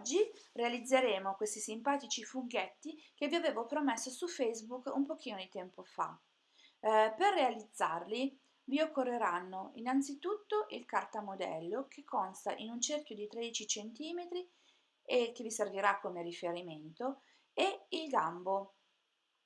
Oggi realizzeremo questi simpatici funghetti che vi avevo promesso su Facebook un pochino di tempo fa. Eh, per realizzarli vi occorreranno innanzitutto il cartamodello che consta in un cerchio di 13 cm e che vi servirà come riferimento e il gambo.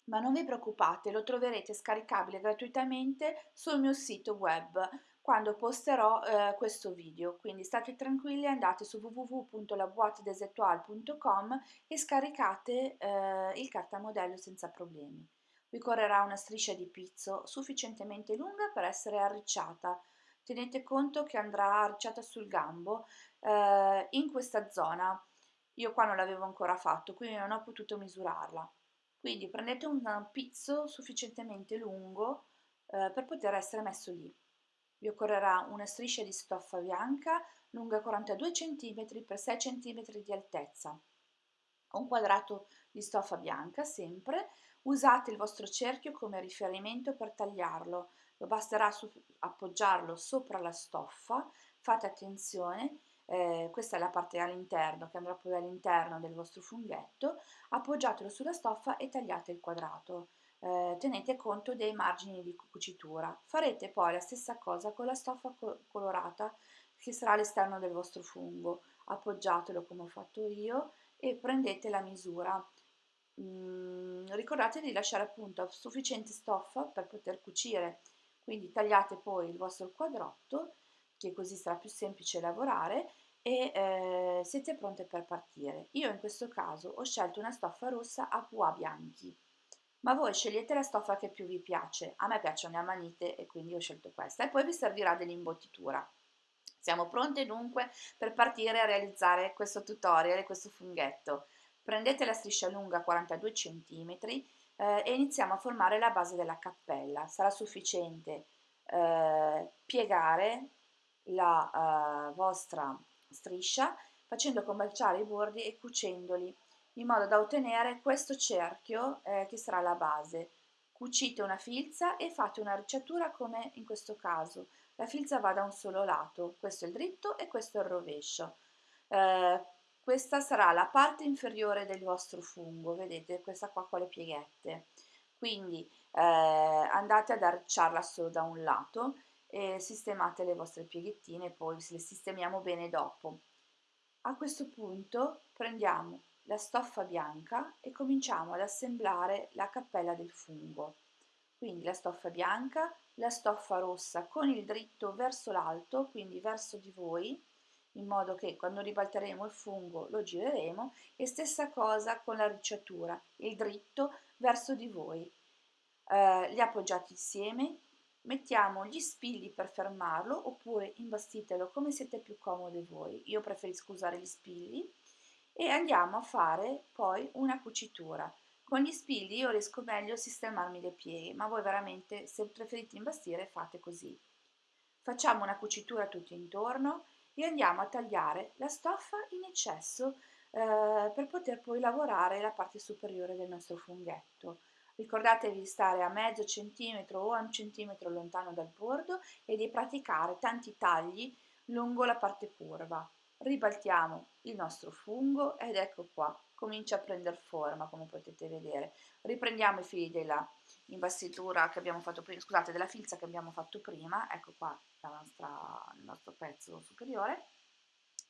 Ma non vi preoccupate, lo troverete scaricabile gratuitamente sul mio sito web quando posterò eh, questo video, quindi state tranquilli, andate su www.laboitedesetual.com e scaricate eh, il cartamodello senza problemi. Vi correrà una striscia di pizzo sufficientemente lunga per essere arricciata. Tenete conto che andrà arricciata sul gambo eh, in questa zona. Io qua non l'avevo ancora fatto, quindi non ho potuto misurarla. Quindi prendete un pizzo sufficientemente lungo eh, per poter essere messo lì. Vi occorrerà una striscia di stoffa bianca lunga 42 cm x 6 cm di altezza, un quadrato di stoffa bianca sempre, usate il vostro cerchio come riferimento per tagliarlo, lo basterà appoggiarlo sopra la stoffa, fate attenzione, eh, questa è la parte all'interno che andrà poi all'interno del vostro funghetto, appoggiatelo sulla stoffa e tagliate il quadrato eh, tenete conto dei margini di cucitura. Farete poi la stessa cosa con la stoffa colorata che sarà all'esterno del vostro fungo. Appoggiatelo come ho fatto io e prendete la misura. Mm, ricordate di lasciare appunto sufficiente stoffa per poter cucire, quindi tagliate poi il vostro quadrotto, che così sarà più semplice lavorare e eh, siete pronte per partire. Io in questo caso ho scelto una stoffa rossa a pois bianchi ma voi scegliete la stoffa che più vi piace. A me piacciono le amanite e quindi ho scelto questa e poi vi servirà dell'imbottitura. Siamo pronte dunque per partire a realizzare questo tutorial e questo funghetto. Prendete la striscia lunga 42 cm eh, e iniziamo a formare la base della cappella. Sarà sufficiente eh, piegare la eh, vostra striscia facendo combaciare i bordi e cucendoli in modo da ottenere questo cerchio eh, che sarà la base. Cucite una filza e fate una ricciatura come in questo caso. La filza va da un solo lato, questo è il dritto e questo è il rovescio. Eh, questa sarà la parte inferiore del vostro fungo, vedete questa qua con le pieghette. Quindi eh, andate ad arricciarla solo da un lato e sistemate le vostre pieghettine, poi le sistemiamo bene dopo. A questo punto prendiamo la stoffa bianca e cominciamo ad assemblare la cappella del fungo. Quindi la stoffa bianca, la stoffa rossa con il dritto verso l'alto, quindi verso di voi, in modo che quando ribalteremo il fungo lo gireremo e stessa cosa con la ricciatura, il dritto verso di voi. Eh, li appoggiate insieme, mettiamo gli spilli per fermarlo oppure imbastitelo come siete più comodi voi. Io preferisco usare gli spilli e andiamo a fare poi una cucitura. Con gli spilli io riesco meglio a sistemarmi le pieghe, ma voi veramente se preferite imbastire fate così. Facciamo una cucitura tutto intorno e andiamo a tagliare la stoffa in eccesso eh, per poter poi lavorare la parte superiore del nostro funghetto. Ricordatevi di stare a mezzo centimetro o a un centimetro lontano dal bordo e di praticare tanti tagli lungo la parte curva ribaltiamo il nostro fungo ed ecco qua, comincia a prendere forma come potete vedere. Riprendiamo i fili della imbastitura che abbiamo fatto prima, scusate, della filza che abbiamo fatto prima, ecco qua nostra, il nostro pezzo superiore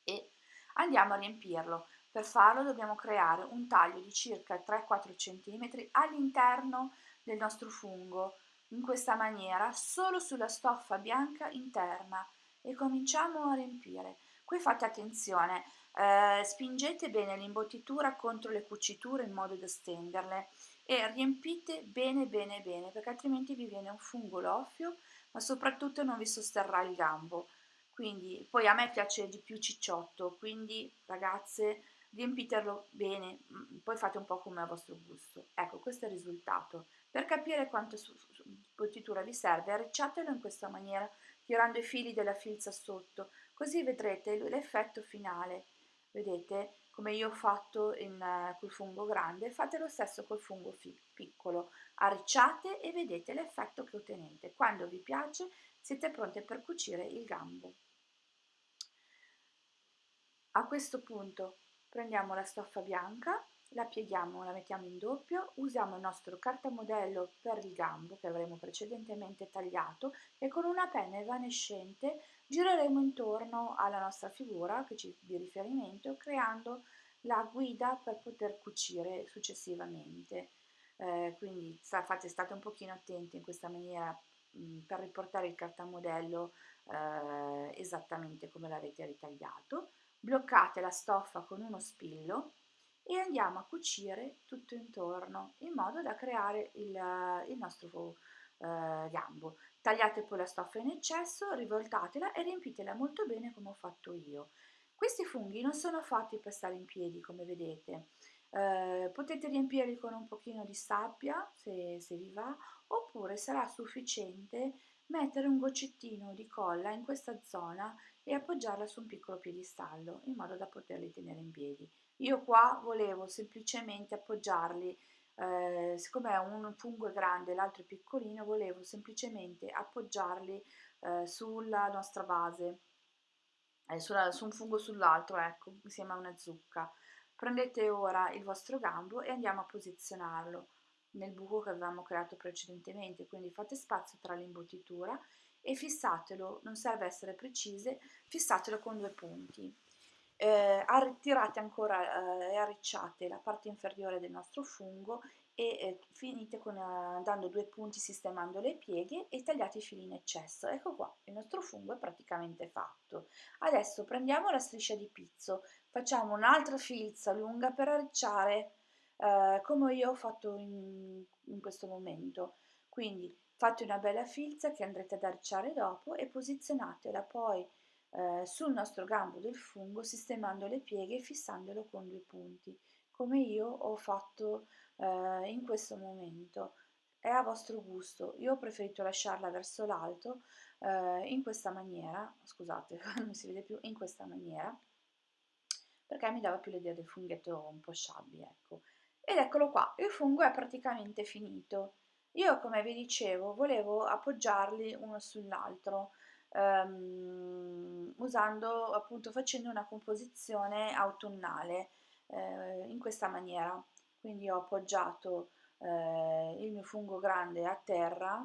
e andiamo a riempirlo. Per farlo dobbiamo creare un taglio di circa 3-4 cm all'interno del nostro fungo, in questa maniera, solo sulla stoffa bianca interna e cominciamo a riempire. Qui fate attenzione, eh, spingete bene l'imbottitura contro le cuciture in modo da stenderle e riempite bene bene bene perché altrimenti vi viene un fungo loffio ma soprattutto non vi sosterrà il gambo. Quindi poi a me piace di più cicciotto, quindi ragazze riempitelo bene, mm, poi fate un po' come a vostro gusto. Ecco, questo è il risultato. Per capire quanto imbottitura vi serve, arricciatelo in questa maniera, tirando i fili della filza sotto, così vedrete l'effetto finale. Vedete come io ho fatto in, uh, col fungo grande fate lo stesso col fungo piccolo. Arricciate e vedete l'effetto che ottenete. Quando vi piace siete pronte per cucire il gambo. A questo punto prendiamo la stoffa bianca, la pieghiamo, la mettiamo in doppio, usiamo il nostro cartamodello per il gambo che avremo precedentemente tagliato e con una penna evanescente gireremo intorno alla nostra figura che ci di riferimento creando la guida per poter cucire successivamente. Eh, quindi fate state un pochino attenti in questa maniera mh, per riportare il cartamodello eh, esattamente come l'avete ritagliato. Bloccate la stoffa con uno spillo e andiamo a cucire tutto intorno in modo da creare il, il nostro eh, gambo. Tagliate poi la stoffa in eccesso, rivoltatela e riempitela molto bene come ho fatto io. Questi funghi non sono fatti per stare in piedi come vedete, eh, potete riempirli con un pochino di sabbia se, se vi va oppure sarà sufficiente mettere un goccettino di colla in questa zona e appoggiarla su un piccolo piedistallo in modo da poterli tenere in piedi. Io qua volevo semplicemente appoggiarli, eh, siccome un fungo è grande e l'altro è piccolino, volevo semplicemente appoggiarli eh, sulla nostra base, eh, sulla, su un fungo sull'altro, ecco, insieme a una zucca. Prendete ora il vostro gambo e andiamo a posizionarlo nel buco che avevamo creato precedentemente, quindi fate spazio tra l'imbottitura e fissatelo, non serve essere precise, fissatelo con due punti eh, tirate ancora e eh, arricciate la parte inferiore del nostro fungo e eh, finite con, uh, dando due punti sistemando le pieghe e tagliate i fili in eccesso. Ecco qua, il nostro fungo è praticamente fatto. Adesso prendiamo la striscia di pizzo, facciamo un'altra filza lunga per arricciare uh, come io ho fatto in, in questo momento. Quindi fate una bella filza che andrete ad arricciare dopo e posizionatela poi eh, sul nostro gambo del fungo sistemando le pieghe e fissandolo con due punti come io ho fatto eh, in questo momento. È a vostro gusto. Io ho preferito lasciarla verso l'alto eh, in questa maniera scusate non si vede più in questa maniera perché mi dava più l'idea del funghetto un po' sciabbi ecco. Ed eccolo qua il fungo è praticamente finito. Io come vi dicevo volevo appoggiarli uno sull'altro ehm, usando appunto facendo una composizione autunnale eh, in questa maniera. Quindi ho appoggiato eh, il mio fungo grande a terra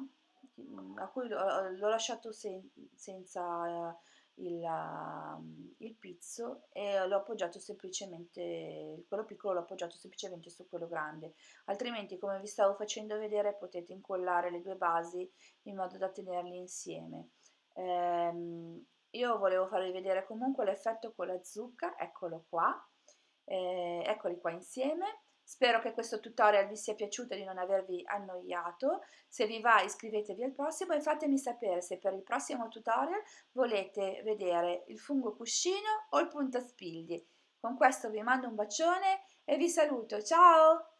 a cui l'ho lasciato sen senza il, il, pizzo e l'ho appoggiato semplicemente quello piccolo l'ho appoggiato semplicemente su quello grande. Altrimenti come vi stavo facendo vedere potete incollare le due basi in modo da tenerli insieme ehm, io volevo farvi vedere comunque l'effetto con la zucca, eccolo qua, eh, eccoli qua insieme. Spero che questo tutorial vi sia piaciuto e di non avervi annoiato. Se vi va iscrivetevi al prossimo e fatemi sapere se per il prossimo tutorial volete vedere il fungo cuscino o il puntaspigli. Con questo vi mando un bacione e vi saluto. Ciao!